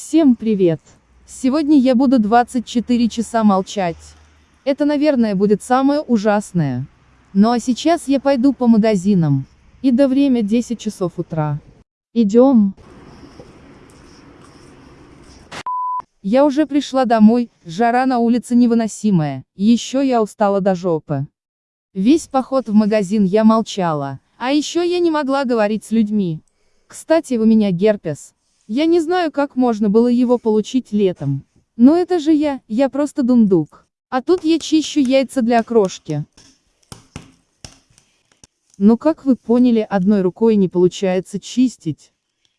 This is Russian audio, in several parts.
Всем привет! Сегодня я буду 24 часа молчать. Это, наверное, будет самое ужасное. Ну а сейчас я пойду по магазинам. И до время 10 часов утра. Идем. Я уже пришла домой, жара на улице невыносимая, еще я устала до жопы. Весь поход в магазин я молчала, а еще я не могла говорить с людьми. Кстати, у меня герпес. Я не знаю, как можно было его получить летом. Но это же я, я просто дундук. А тут я чищу яйца для окрошки. Ну как вы поняли, одной рукой не получается чистить.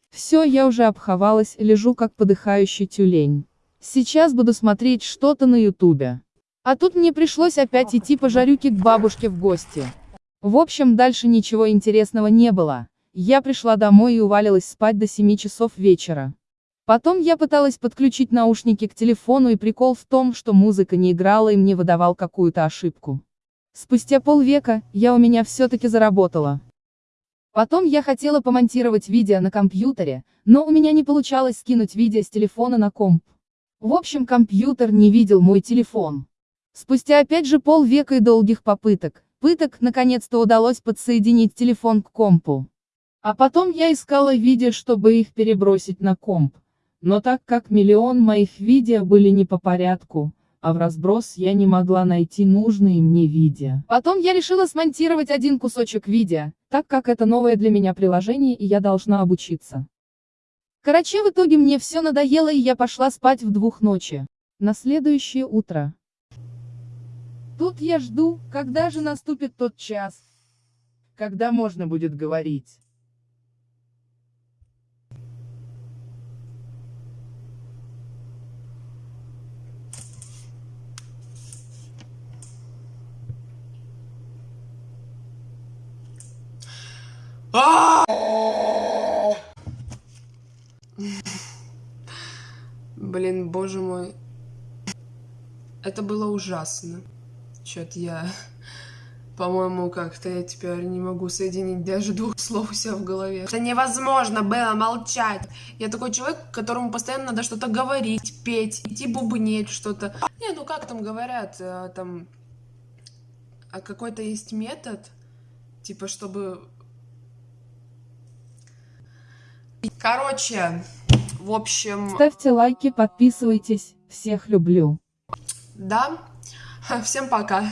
Все, я уже обховалась, лежу как подыхающий тюлень. Сейчас буду смотреть что-то на ютубе. А тут мне пришлось опять идти по жарюке к бабушке в гости. В общем, дальше ничего интересного не было. Я пришла домой и увалилась спать до 7 часов вечера. Потом я пыталась подключить наушники к телефону и прикол в том, что музыка не играла и мне выдавал какую-то ошибку. Спустя полвека, я у меня все-таки заработала. Потом я хотела помонтировать видео на компьютере, но у меня не получалось скинуть видео с телефона на комп. В общем компьютер не видел мой телефон. Спустя опять же полвека и долгих попыток, пыток, наконец-то удалось подсоединить телефон к компу. А потом я искала видео, чтобы их перебросить на комп. Но так как миллион моих видео были не по порядку, а в разброс я не могла найти нужные мне видео. Потом я решила смонтировать один кусочек видео, так как это новое для меня приложение и я должна обучиться. Короче, в итоге мне все надоело и я пошла спать в двух ночи. На следующее утро. Тут я жду, когда же наступит тот час, когда можно будет говорить. Блин, боже мой. Это было ужасно. Чё-то я, по-моему, как-то я теперь не могу соединить даже двух слов у себя в голове. Это невозможно было молчать. Я такой человек, которому постоянно надо что-то говорить, петь, идти бубнеть что-то. Не, ну как там говорят, э, там... А какой-то есть метод, типа, чтобы Короче, в общем... Ставьте лайки, подписывайтесь, всех люблю. Да, всем пока.